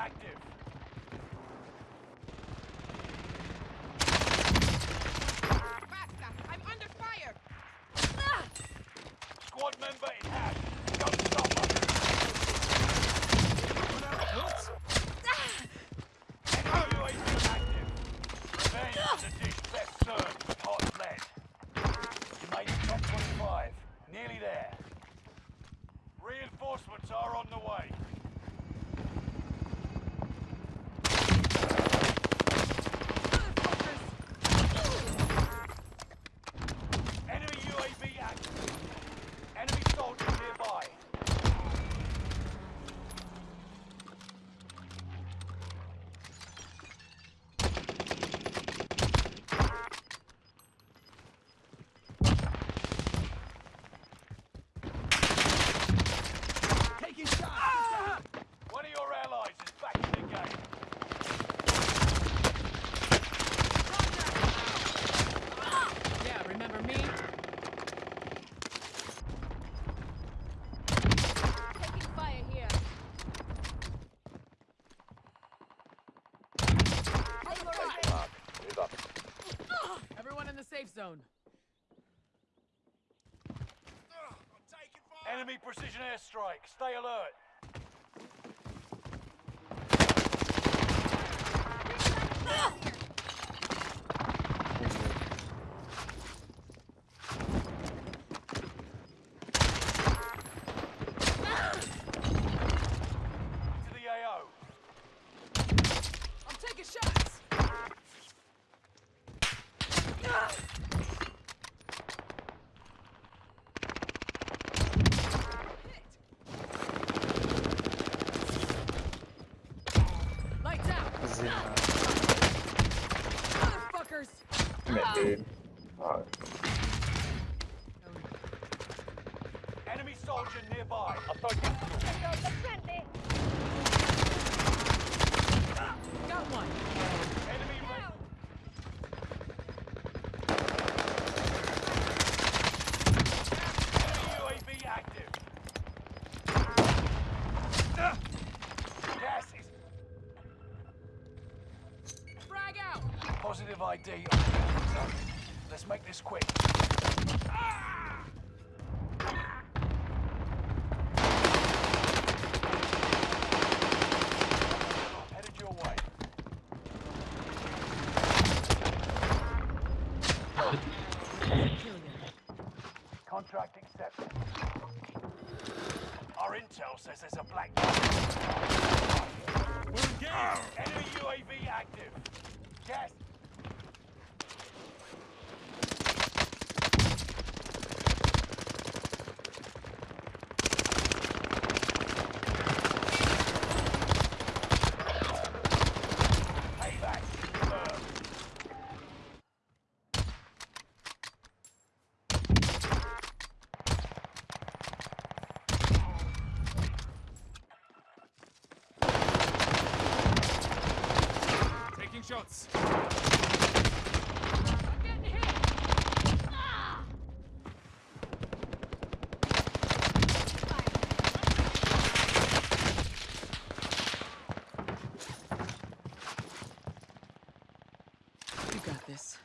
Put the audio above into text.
active. Basta! I'm under fire! Squad member in hash. Don't stop us. Enemy active. Revenge is a dish best served hot lead. You made top 25. Nearly there. Reinforcements are on the way. Enemy UAV active. Enemy soldiers nearby. Taking shots! One of your allies is back in the game. Yeah, remember me? Taking fire here. Mark, move up. Everyone in the safe zone. Enemy precision airstrike. Stay alert. To the AO. I'm taking shots! Lights out! Zero. Motherfuckers! Commit, dude. Oh, Enemy soldier nearby. Got one! Enemy ra- Enemy UAV active. Gas ah. is Frag out! positive ID on the zone. Let's make this quick. Headed your way. Contract accepted. Our intel says there's a. We're engaged! Enemy UAV active. Gas shots. You got this.